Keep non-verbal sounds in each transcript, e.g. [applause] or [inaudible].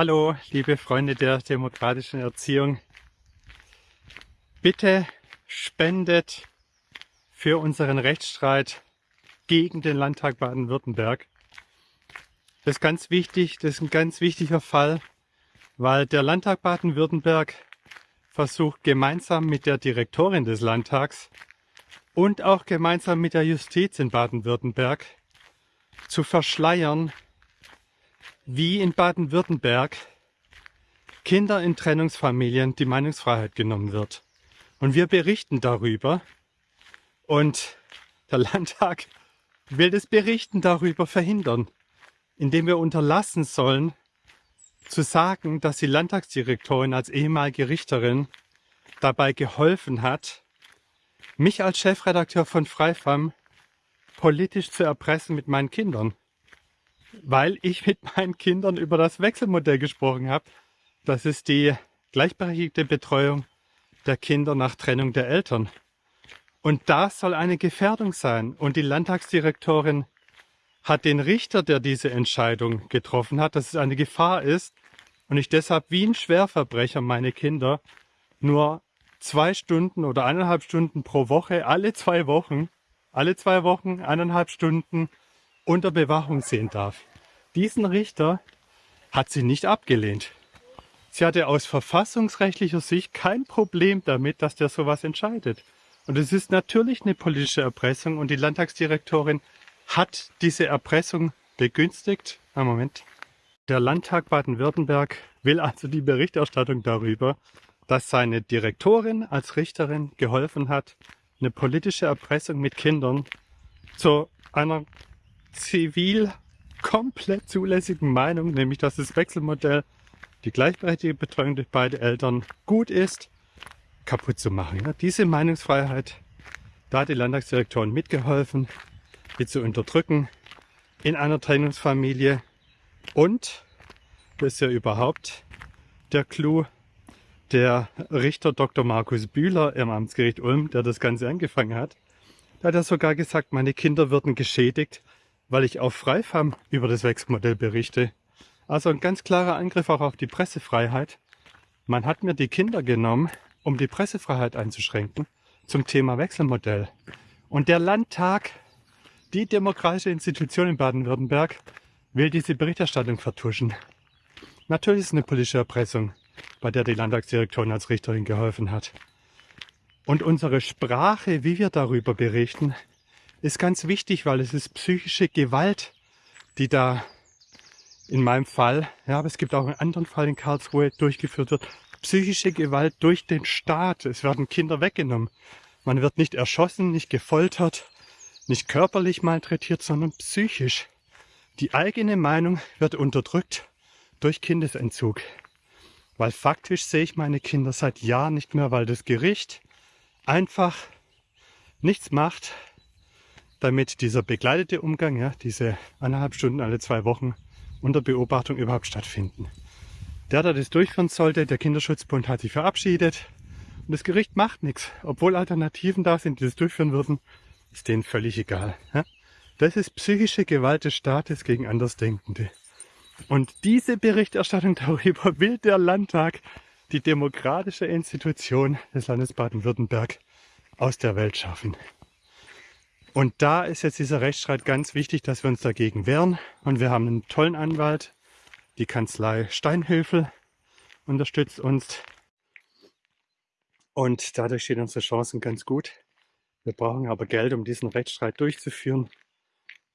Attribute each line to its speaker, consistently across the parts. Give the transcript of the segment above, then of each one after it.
Speaker 1: Hallo, liebe Freunde der demokratischen Erziehung. Bitte spendet für unseren Rechtsstreit gegen den Landtag Baden-Württemberg. Das ist ganz wichtig, das ist ein ganz wichtiger Fall, weil der Landtag Baden-Württemberg versucht gemeinsam mit der Direktorin des Landtags und auch gemeinsam mit der Justiz in Baden-Württemberg zu verschleiern, wie in Baden-Württemberg Kinder in Trennungsfamilien die Meinungsfreiheit genommen wird. Und wir berichten darüber und der [laughs] Landtag will das Berichten darüber verhindern, indem wir unterlassen sollen, zu sagen, dass die Landtagsdirektorin als ehemalige Richterin dabei geholfen hat, mich als Chefredakteur von Freifam politisch zu erpressen mit meinen Kindern weil ich mit meinen Kindern über das Wechselmodell gesprochen habe. Das ist die gleichberechtigte Betreuung der Kinder nach Trennung der Eltern. Und das soll eine Gefährdung sein. Und die Landtagsdirektorin hat den Richter, der diese Entscheidung getroffen hat, dass es eine Gefahr ist und ich deshalb wie ein Schwerverbrecher meine Kinder nur zwei Stunden oder eineinhalb Stunden pro Woche, alle zwei Wochen, alle zwei Wochen eineinhalb Stunden unter Bewachung sehen darf. Diesen Richter hat sie nicht abgelehnt. Sie hatte aus verfassungsrechtlicher Sicht kein Problem damit, dass der sowas entscheidet. Und es ist natürlich eine politische Erpressung und die Landtagsdirektorin hat diese Erpressung begünstigt. Ein Moment. Der Landtag Baden-Württemberg will also die Berichterstattung darüber, dass seine Direktorin als Richterin geholfen hat, eine politische Erpressung mit Kindern zu einer zivil komplett zulässigen Meinung, nämlich dass das Wechselmodell, die gleichberechtigte Betreuung durch beide Eltern gut ist, kaputt zu machen. Ja, diese Meinungsfreiheit, da hat die Landtagsdirektorin mitgeholfen, die zu unterdrücken in einer Trennungsfamilie. Und, das ist ja überhaupt der Clou, der Richter Dr. Markus Bühler im Amtsgericht Ulm, der das Ganze angefangen hat, da hat er sogar gesagt, meine Kinder würden geschädigt, weil ich auf Freifam über das Wechselmodell berichte. Also ein ganz klarer Angriff auch auf die Pressefreiheit. Man hat mir die Kinder genommen, um die Pressefreiheit einzuschränken zum Thema Wechselmodell. Und der Landtag, die demokratische Institution in Baden-Württemberg, will diese Berichterstattung vertuschen. Natürlich ist es eine politische Erpressung, bei der die Landtagsdirektorin als Richterin geholfen hat. Und unsere Sprache, wie wir darüber berichten, ist ganz wichtig, weil es ist psychische Gewalt, die da in meinem Fall, ja, aber es gibt auch einen anderen Fall in Karlsruhe durchgeführt wird, psychische Gewalt durch den Staat. Es werden Kinder weggenommen. Man wird nicht erschossen, nicht gefoltert, nicht körperlich malträtiert, sondern psychisch. Die eigene Meinung wird unterdrückt durch Kindesentzug. Weil faktisch sehe ich meine Kinder seit Jahren nicht mehr, weil das Gericht einfach nichts macht, damit dieser begleitete Umgang, ja, diese eineinhalb Stunden alle zwei Wochen unter Beobachtung überhaupt stattfinden. Der, der das durchführen sollte, der Kinderschutzbund hat sich verabschiedet und das Gericht macht nichts. Obwohl Alternativen da sind, die das durchführen würden, ist denen völlig egal. Ja? Das ist psychische Gewalt des Staates gegen Andersdenkende. Und diese Berichterstattung darüber will der Landtag, die demokratische Institution des Landes Baden-Württemberg, aus der Welt schaffen. Und da ist jetzt dieser Rechtsstreit ganz wichtig, dass wir uns dagegen wehren. Und wir haben einen tollen Anwalt, die Kanzlei Steinhöfel unterstützt uns. Und dadurch stehen unsere Chancen ganz gut. Wir brauchen aber Geld, um diesen Rechtsstreit durchzuführen.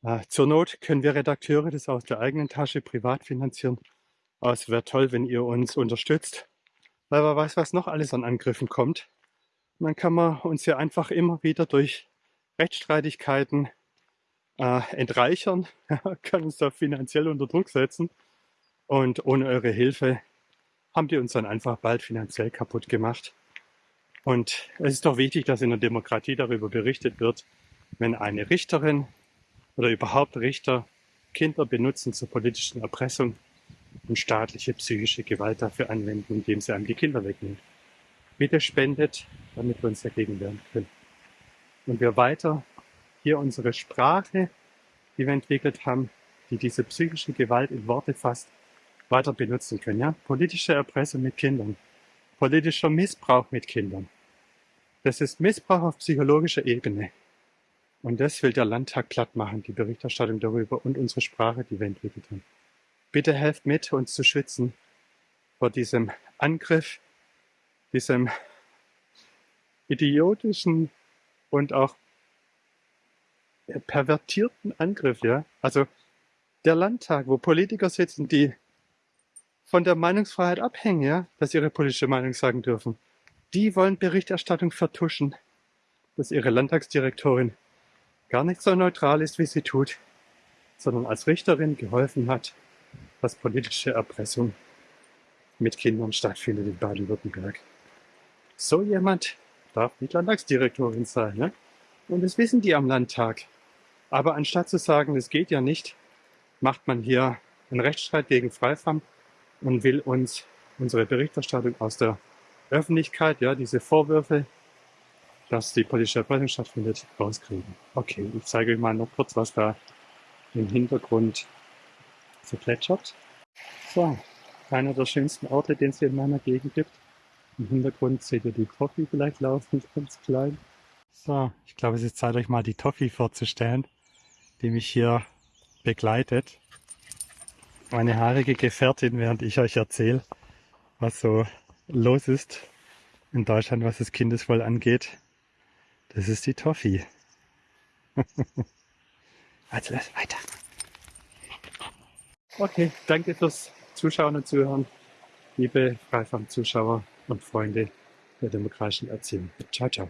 Speaker 1: Äh, zur Not können wir Redakteure das aus der eigenen Tasche privat finanzieren. Aber es wäre toll, wenn ihr uns unterstützt, weil man weiß, was noch alles an Angriffen kommt. Und dann kann man uns ja einfach immer wieder durch Rechtsstreitigkeiten äh, entreichern, [laughs] kann uns da finanziell unter Druck setzen. Und ohne eure Hilfe haben die uns dann einfach bald finanziell kaputt gemacht. Und es ist doch wichtig, dass in der Demokratie darüber berichtet wird, wenn eine Richterin oder überhaupt Richter Kinder benutzen zur politischen Erpressung und staatliche psychische Gewalt dafür anwenden, indem sie einem die Kinder wegnehmen. Bitte spendet, damit wir uns dagegen wehren können und wir weiter hier unsere Sprache, die wir entwickelt haben, die diese psychische Gewalt in Worte fasst, weiter benutzen können. Ja? Politische Erpressung mit Kindern, politischer Missbrauch mit Kindern. Das ist Missbrauch auf psychologischer Ebene. Und das will der Landtag glatt machen, die Berichterstattung darüber und unsere Sprache, die wir entwickelt haben. Bitte helft mit, uns zu schützen vor diesem Angriff, diesem idiotischen und auch pervertierten Angriff, ja. Also der Landtag, wo Politiker sitzen, die von der Meinungsfreiheit abhängen, ja, dass sie ihre politische Meinung sagen dürfen. Die wollen Berichterstattung vertuschen, dass ihre Landtagsdirektorin gar nicht so neutral ist, wie sie tut, sondern als Richterin geholfen hat, dass politische Erpressung mit Kindern stattfindet in Baden-Württemberg. So jemand darf nicht Landtagsdirektorin sein. Ne? Und das wissen die am Landtag. Aber anstatt zu sagen, es geht ja nicht, macht man hier einen Rechtsstreit gegen Freifam und will uns unsere Berichterstattung aus der Öffentlichkeit, ja, diese Vorwürfe, dass die politische Erpressung stattfindet, rauskriegen. Okay, ich zeige euch mal noch kurz, was da im Hintergrund so plätschert. So, einer der schönsten Orte, den es hier in meiner Gegend gibt. Im Hintergrund seht ihr die Toffee vielleicht laufen, [laughs] ganz klein. So, ich glaube, es ist Zeit, euch mal die Toffee vorzustellen, die mich hier begleitet. Meine haarige Gefährtin, während ich euch erzähle, was so los ist in Deutschland, was das Kindeswohl angeht. Das ist die Toffee. [laughs] also, weiter. Okay, danke fürs Zuschauen und Zuhören, liebe Freifam-Zuschauer und Freunde der demokratischen Erziehung. Ciao, ciao.